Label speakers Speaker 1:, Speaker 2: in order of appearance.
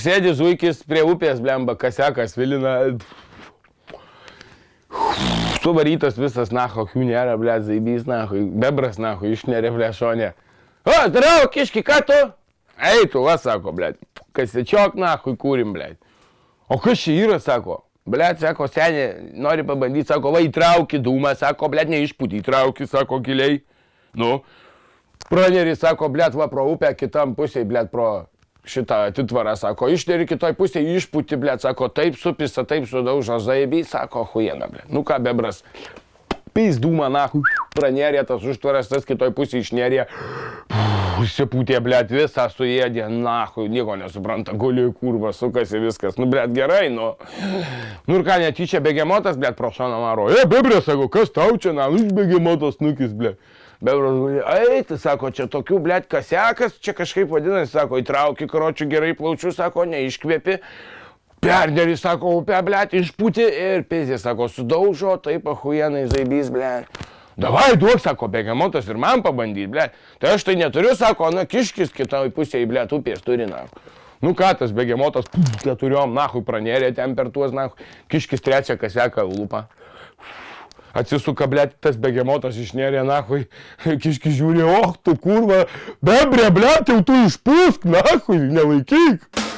Speaker 1: sėdi zuikis prie upės, blemba, kasekas, vilina. Suvarytas visas, naho, jų nėra, ble, zaibys, naho, bebras, naho, išnerė, ble, šonė. O, darau, kiški, ką tu? Ei, tu, va, sako, ble, kasečiok, naho, kūrim, ble. O kas čia yra, sako? Ble, sako, senė, nori pabandyti, sako, va, įtrauki dūmą, sako, ble, neišpūti, įtrauki, sako, giliai. Nu, praneris, sako, ble, va, pro upę, kitam pusėje, ble, pro šitą atitvarą, sako, išneri kitoj pusėje, išpūti, ble, sako, taip supisa, taip sudaužo zaibį, sako, huijena, ble. Nu ką, bebras, pys dūmą, na, pranerė tas užtvaras, tas kitoj pusėje išnerė, užsipūtė, ble, visą suėdė, na, nieko nesupranta, guli kurva, sukasi viskas, nu, ble, gerai, nu. Nu ir ką, netyčia begemotas, ble, pro šoną maro, e, bebrė, sako, kas tau čia, na, iš begemotas nukis, ble. Bebras guli, eiti, sako, čia tokių, blėt, kasekas, čia kažkaip vadinasi, sako, įtrauki karočių gerai plaučių, sako, neiškvėpi. Perderį, sako, upę, blėt, išpūti ir pizė, sako, sudaužo, taip, ahujenai, zaibys, blėt. Davai, duok, sako, begemotas ir man pabandyti, blėt. Tai aš tai neturiu, sako, na, kiškis kitoj pusėje, blėt, upės turi, na. Nu ką, tas begemotas, keturiom, nahui, pranerė ten per tuos, nahui, kiškis trečią kaseką lūpą. Atsisuka, blėt, tas begemotas išnėrė, nahui, kiški žiūri, oh, tu kurva, bebrė, blėt, jau tu išpūsk, nahui, nelaikyk.